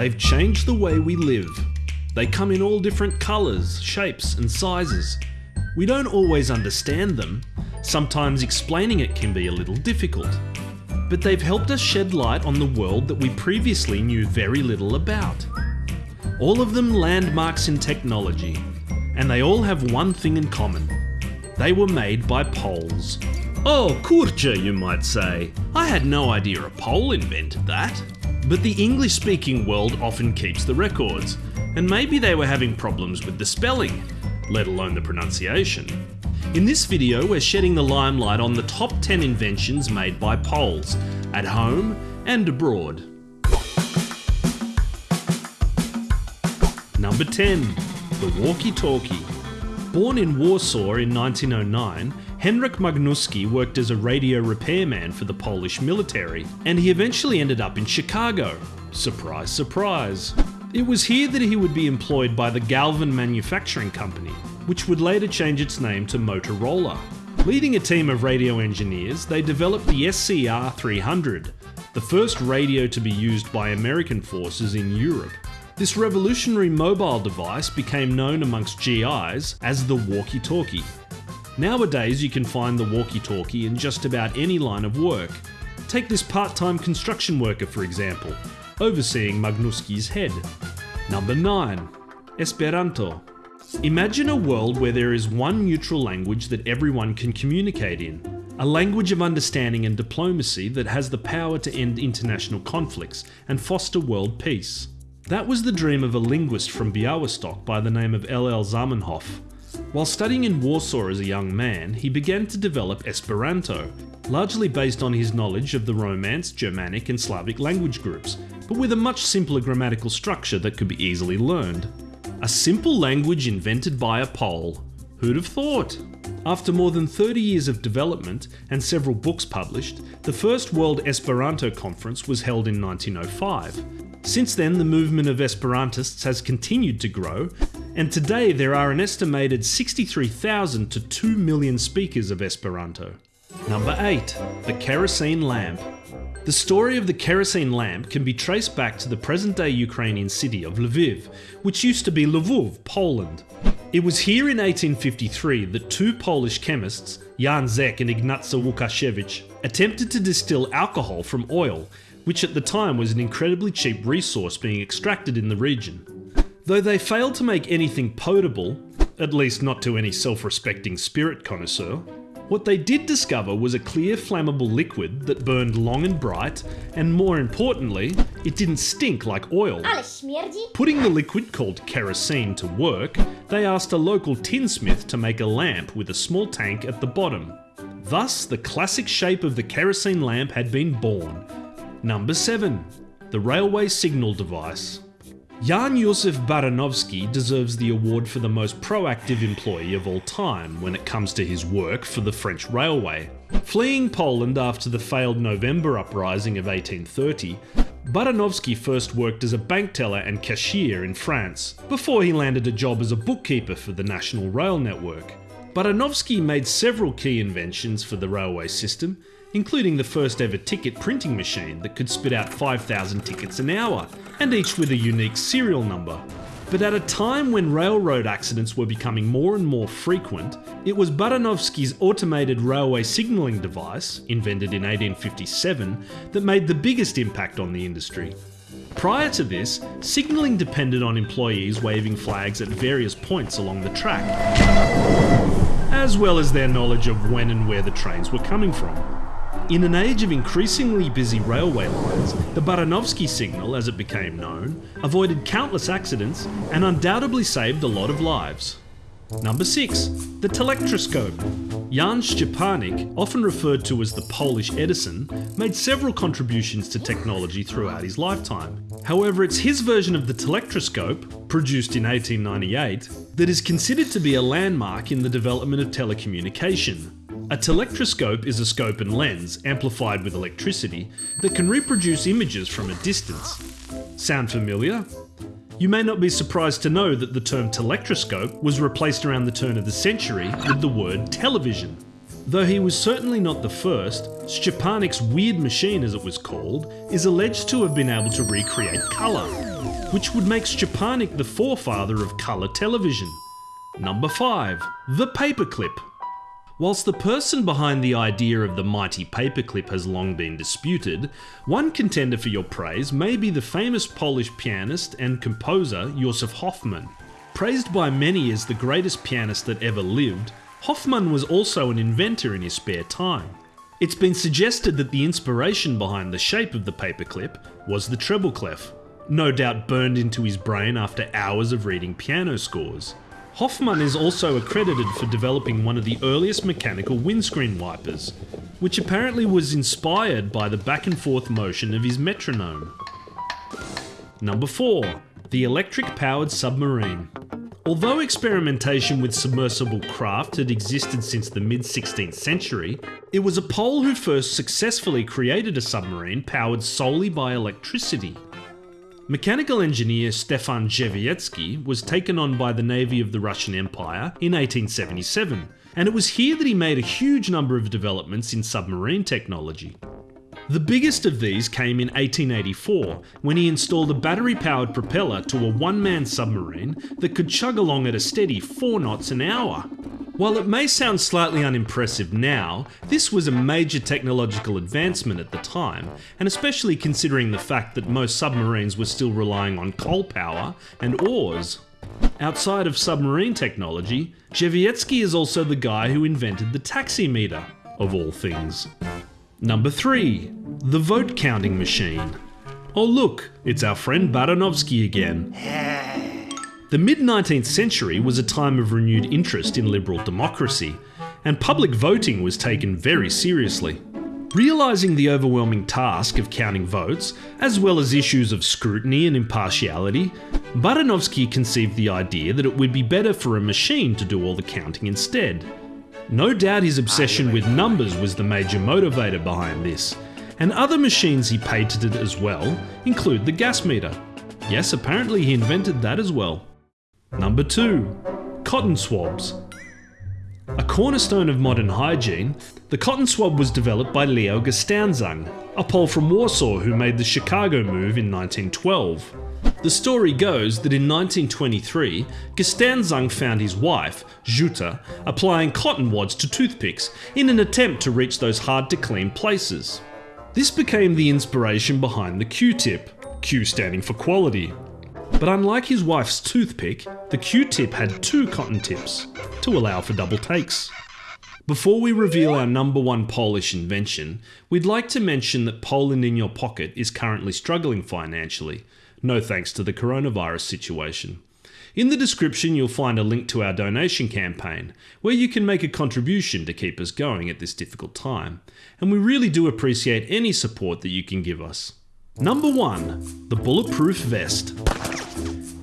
They've changed the way we live. They come in all different colours, shapes, and sizes. We don't always understand them. Sometimes explaining it can be a little difficult. But they've helped us shed light on the world that we previously knew very little about. All of them landmarks in technology, and they all have one thing in common. They were made by Poles. Oh, kurczę, you might say. I had no idea a Pole invented that. But the English speaking world often keeps the records, and maybe they were having problems with the spelling, let alone the pronunciation. In this video, we're shedding the limelight on the top 10 inventions made by Poles, at home and abroad. Number 10. The walkie-talkie. Born in Warsaw in 1909, Henryk Magnuski worked as a radio repairman for the Polish military, and he eventually ended up in Chicago. Surprise, surprise. It was here that he would be employed by the Galvin Manufacturing Company, which would later change its name to Motorola. Leading a team of radio engineers, they developed the SCR 300, the first radio to be used by American forces in Europe. This revolutionary mobile device became known amongst GIs as the walkie-talkie. Nowadays you can find the walkie-talkie in just about any line of work. Take this part-time construction worker for example, overseeing Magnuski's head. Number 9. Esperanto. Imagine a world where there is one neutral language that everyone can communicate in. A language of understanding and diplomacy that has the power to end international conflicts and foster world peace. That was the dream of a linguist from Białystok by the name of L.L. Zamenhof. While studying in Warsaw as a young man, he began to develop Esperanto, largely based on his knowledge of the Romance, Germanic and Slavic language groups, but with a much simpler grammatical structure that could be easily learned. A simple language invented by a Pole. Who'd have thought? After more than 30 years of development and several books published, the first World Esperanto Conference was held in 1905. Since then, the movement of Esperantists has continued to grow, and today there are an estimated 63,000 to 2 million speakers of Esperanto. Number 8. The Kerosene Lamp. The story of the kerosene lamp can be traced back to the present day Ukrainian city of Lviv, which used to be Lvov, Poland. It was here in 1853 that two Polish chemists, Jan Zeh and Ignacy Łukasiewicz, attempted to distill alcohol from oil which at the time was an incredibly cheap resource being extracted in the region. Though they failed to make anything potable, at least not to any self-respecting spirit connoisseur, what they did discover was a clear flammable liquid that burned long and bright, and more importantly, it didn't stink like oil. Putting the liquid called kerosene to work, they asked a local tinsmith to make a lamp with a small tank at the bottom. Thus, the classic shape of the kerosene lamp had been born, Number 7. The Railway Signal Device. Jan Josef Baranowski deserves the award for the most proactive employee of all time when it comes to his work for the French Railway. Fleeing Poland after the failed November uprising of 1830, Baranowski first worked as a bank teller and cashier in France, before he landed a job as a bookkeeper for the National Rail Network. Baranowski made several key inventions for the railway system, including the first ever ticket printing machine that could spit out 5,000 tickets an hour, and each with a unique serial number. But at a time when railroad accidents were becoming more and more frequent, it was Baranowski's automated railway signalling device, invented in 1857, that made the biggest impact on the industry. Prior to this, signalling depended on employees waving flags at various points along the track, as well as their knowledge of when and where the trains were coming from. In an age of increasingly busy railway lines, the Baranowski signal, as it became known, avoided countless accidents and undoubtedly saved a lot of lives. Number 6. The Telectroscope. Jan Szczepanik, often referred to as the Polish Edison, made several contributions to technology throughout his lifetime. However, it's his version of the telectroscope, produced in 1898, that is considered to be a landmark in the development of telecommunication. A telectroscope is a scope and lens, amplified with electricity, that can reproduce images from a distance. Sound familiar? You may not be surprised to know that the term telectroscope was replaced around the turn of the century with the word television. Though he was certainly not the first, Szczepanik's weird machine, as it was called, is alleged to have been able to recreate colour, which would make Szczepanik the forefather of colour television. Number 5. The Paperclip. Whilst the person behind the idea of the mighty paperclip has long been disputed, one contender for your praise may be the famous Polish pianist and composer Josef Hoffmann. Praised by many as the greatest pianist that ever lived, Hoffmann was also an inventor in his spare time. It's been suggested that the inspiration behind the shape of the paperclip was the treble clef, no doubt burned into his brain after hours of reading piano scores. Hoffmann is also accredited for developing one of the earliest mechanical windscreen wipers, which apparently was inspired by the back and forth motion of his metronome. Number 4. The electric powered submarine. Although experimentation with submersible craft had existed since the mid 16th century, it was a Pole who first successfully created a submarine powered solely by electricity. Mechanical engineer Stefan Drzewiecki was taken on by the Navy of the Russian Empire in 1877, and it was here that he made a huge number of developments in submarine technology. The biggest of these came in 1884 when he installed a battery powered propeller to a one man submarine that could chug along at a steady 4 knots an hour. While it may sound slightly unimpressive now, this was a major technological advancement at the time, and especially considering the fact that most submarines were still relying on coal power and oars. Outside of submarine technology, Drzewiecki is also the guy who invented the taximeter, of all things. Number 3. The vote counting machine. Oh look, it's our friend Baranowski again. The mid 19th century was a time of renewed interest in liberal democracy, and public voting was taken very seriously. Realising the overwhelming task of counting votes, as well as issues of scrutiny and impartiality, Baranowski conceived the idea that it would be better for a machine to do all the counting instead. No doubt his obsession with numbers was the major motivator behind this, and other machines he patented as well include the gas meter. Yes, apparently he invented that as well. Number 2. Cotton swabs. A cornerstone of modern hygiene, the cotton swab was developed by Leo Gerstenzang, a Pole from Warsaw who made the Chicago move in 1912. The story goes that in 1923, Gerstenzang found his wife, Jutta, applying cotton wads to toothpicks in an attempt to reach those hard to clean places. This became the inspiration behind the Q-tip, Q standing for quality. But unlike his wife's toothpick, the Q-tip had two cotton tips to allow for double takes. Before we reveal our number one Polish invention, we'd like to mention that Poland in Your Pocket is currently struggling financially, no thanks to the coronavirus situation. In the description, you'll find a link to our donation campaign, where you can make a contribution to keep us going at this difficult time, and we really do appreciate any support that you can give us. Number 1. The Bulletproof Vest.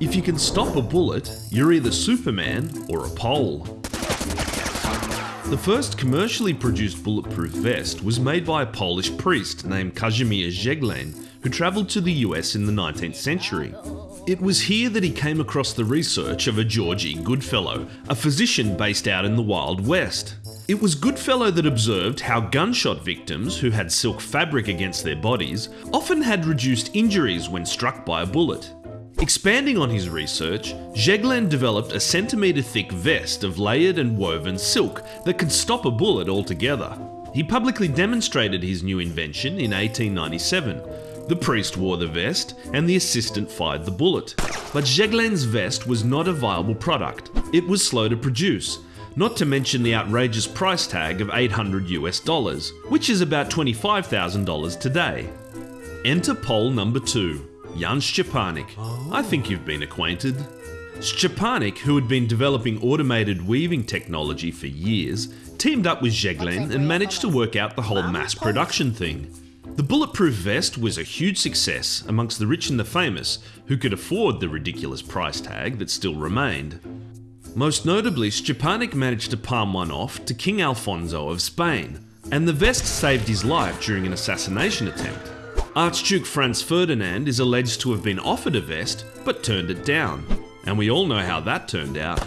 If you can stop a bullet, you're either Superman or a pole. The first commercially produced bulletproof vest was made by a Polish priest named Kazimierz Zeglen, who travelled to the US in the 19th century. It was here that he came across the research of a George E. Goodfellow, a physician based out in the Wild West. It was Goodfellow that observed how gunshot victims who had silk fabric against their bodies often had reduced injuries when struck by a bullet. Expanding on his research, Zeglen developed a centimetre thick vest of layered and woven silk that could stop a bullet altogether. He publicly demonstrated his new invention in 1897. The priest wore the vest and the assistant fired the bullet. But Zeglen's vest was not a viable product. It was slow to produce, not to mention the outrageous price tag of 800 US dollars, which is about $25,000 today. Enter Pole number 2. Jan Szczepanik. I think you've been acquainted. Szczepanik, who had been developing automated weaving technology for years, teamed up with Zeglen and managed to work out the whole mass production thing. The bulletproof vest was a huge success amongst the rich and the famous who could afford the ridiculous price tag that still remained. Most notably, Szczepanik managed to palm one off to King Alfonso of Spain, and the vest saved his life during an assassination attempt. Archduke Franz Ferdinand is alleged to have been offered a vest, but turned it down. And we all know how that turned out.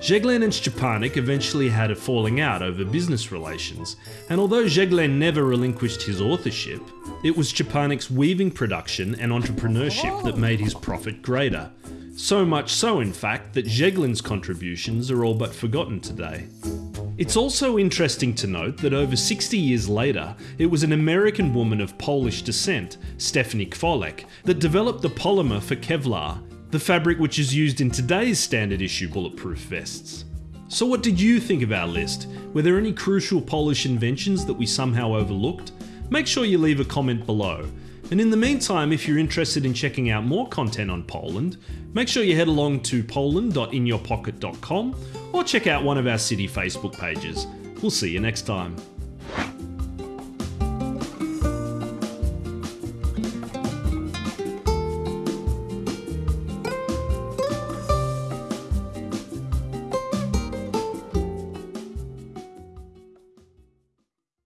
Zeglen and Szczepanik eventually had a falling out over business relations, and although Zeglen never relinquished his authorship, it was Szczepanik's weaving production and entrepreneurship that made his profit greater. So much so, in fact, that Zeglen's contributions are all but forgotten today. It's also interesting to note that over 60 years later, it was an American woman of Polish descent, Stephanie Kwolek, that developed the polymer for Kevlar, the fabric which is used in today's standard issue bulletproof vests. So what did you think of our list? Were there any crucial Polish inventions that we somehow overlooked? Make sure you leave a comment below. And in the meantime, if you're interested in checking out more content on Poland, make sure you head along to poland.inyourpocket.com or check out one of our city Facebook pages. We'll see you next time.